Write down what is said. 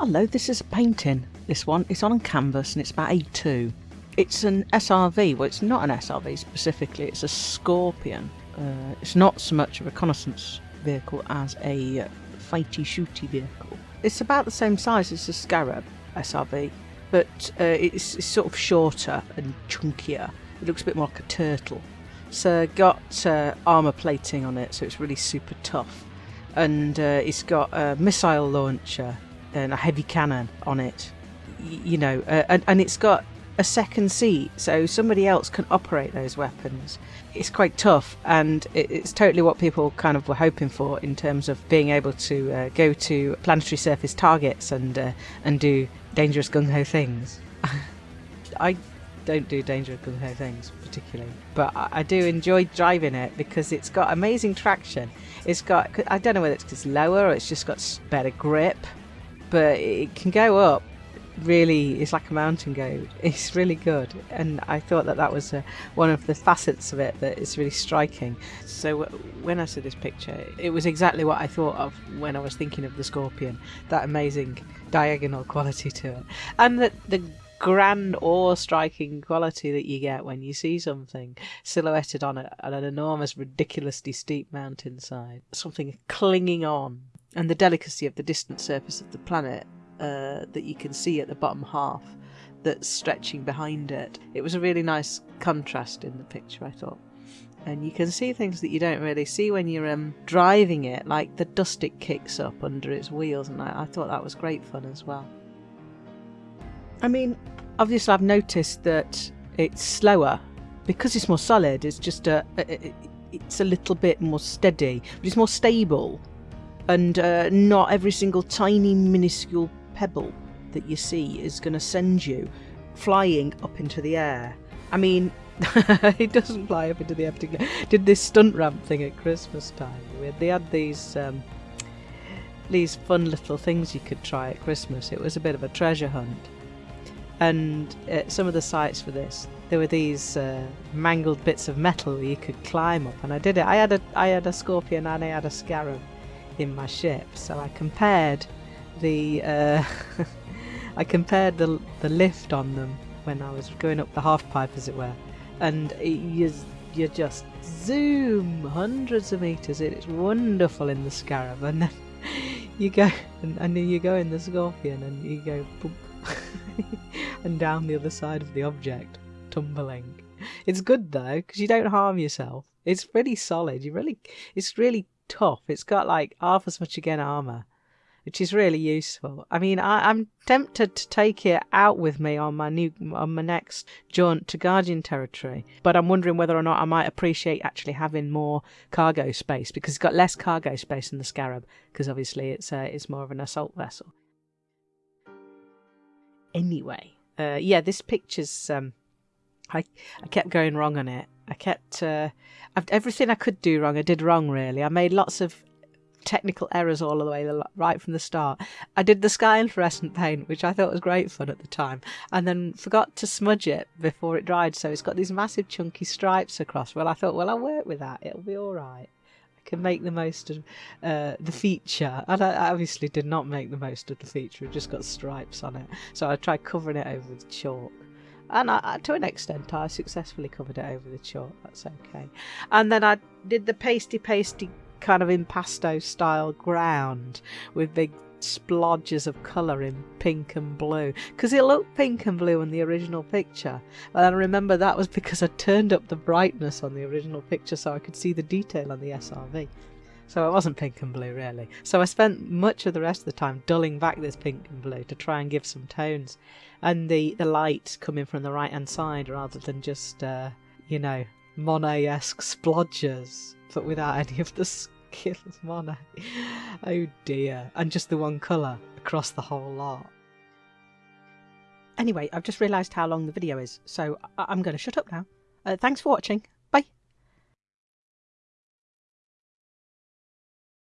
Hello, this is a painting. This one, it's on canvas and it's about A2. It's an SRV. Well, it's not an SRV specifically. It's a Scorpion. Uh, it's not so much a reconnaissance vehicle as a fighty shooty vehicle. It's about the same size as the Scarab SRV, but uh, it's, it's, sort of shorter and chunkier. It looks a bit more like a turtle. So got uh, armor plating on it, so it's really super tough. And uh, it's got a missile launcher and a heavy cannon on it. You know, uh, and, and it's got a second seat so somebody else can operate those weapons. It's quite tough and it's totally what people kind of were hoping for in terms of being able to uh, go to planetary surface targets and uh, and do dangerous gung ho things. I don't do dangerous gung ho things particularly, but I do enjoy driving it because it's got amazing traction. It's got I don't know whether it's because lower or it's just got better grip, but it can go up really is like a mountain goat. It's really good, and I thought that that was uh, one of the facets of it that is really striking. So when I saw this picture, it was exactly what I thought of when I was thinking of the scorpion. That amazing diagonal quality to it, and the the grand awe-striking quality that you get when you see something silhouetted on, a, on an enormous, ridiculously steep mountainside, something clinging on, and the delicacy of the distant surface of the planet uh, that you can see at the bottom half that's stretching behind it. It was a really nice contrast in the picture, I thought. And you can see things that you don't really see when you're um, driving it, like the dust it kicks up under its wheels, and I, I thought that was great fun as well. I mean, obviously, I've noticed that it's slower because it's more solid. It's just a, a it's a little bit more steady, but it's more stable, and uh, not every single tiny minuscule pebble that you see is going to send you flying up into the air. I mean, it doesn't fly up into the air particularly. Did this stunt ramp thing at Christmas time. They had these um, these fun little things you could try at Christmas. It was a bit of a treasure hunt. And uh, some of the sites for this, there were these uh, mangled bits of metal you could climb up, and I did it. I had a I had a scorpion and I had a scarab in my ship, so I compared the uh, I compared the the lift on them when I was going up the half pipe, as it were, and you you just zoom hundreds of meters. It's wonderful in the Scarab, and then you go and, and you go in the Scorpion, and you go and down the other side of the object, tumbling. It's good though because you don't harm yourself. It's really solid. You really, it's really tough. It's got like half as much again armor which is really useful. I mean, I, am tempted to take it out with me on my new on my next jaunt to Guardian territory, but I'm wondering whether or not I might appreciate actually having more cargo space because it's got less cargo space than the Scarab because obviously it's uh, it's more of an assault vessel. Anyway, uh, yeah, this picture's um, I I kept going wrong on it. I kept uh, everything I could do wrong. I did wrong really. I made lots of technical errors all the way right from the start. I did the sky fluorescent paint, which I thought was great fun at the time, and then forgot to smudge it before it dried, so it's got these massive chunky stripes across. Well, I thought, well, I'll work with that. It'll be all right. I can make the most of uh, the feature, and I obviously did not make the most of the feature. It just got stripes on it, so I tried covering it over with chalk and I, to an extent I successfully covered it over the chalk. That's okay. And then I did the pasty pasty kind of impasto style ground with big splodges of colour in pink and blue because it looked pink and blue in the original picture and I remember that was because I turned up the brightness on the original picture so I could see the detail on the SRV so it wasn't pink and blue really so I spent much of the rest of the time dulling back this pink and blue to try and give some tones and the the light coming from the right hand side rather than just uh, you know Monet-esque splodges but without any of the kills Monet. Oh dear. And just the one colour across the whole lot. Anyway, I've just realised how long the video is, so I- am going to shut up now. Uh, thanks for watching.